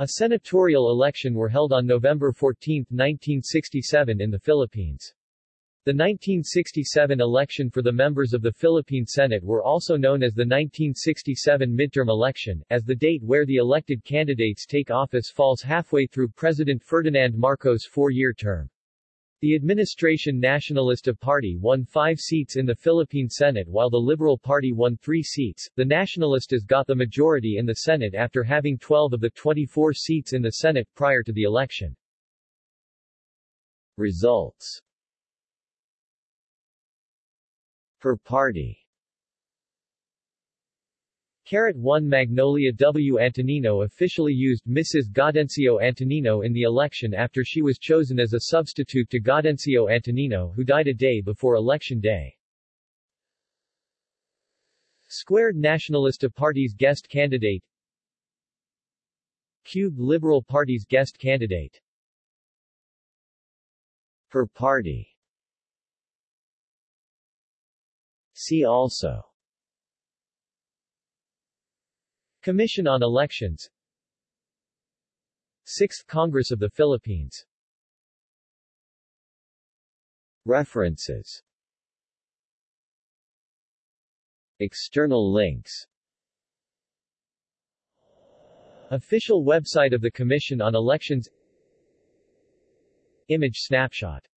A senatorial election were held on November 14, 1967 in the Philippines. The 1967 election for the members of the Philippine Senate were also known as the 1967 midterm election, as the date where the elected candidates take office falls halfway through President Ferdinand Marcos' four-year term. The Administration Nacionalista Party won five seats in the Philippine Senate while the Liberal Party won three seats. The Nacionalistas got the majority in the Senate after having 12 of the 24 seats in the Senate prior to the election. Results Per party Carat 1 Magnolia W. Antonino officially used Mrs. Gaudencio Antonino in the election after she was chosen as a substitute to Gaudencio Antonino who died a day before election day. Squared Nacionalista Party's guest candidate Cube Liberal Party's guest candidate Per party See also Commission on Elections. 6th Congress of the Philippines. References. External links. Official website of the Commission on Elections. Image snapshot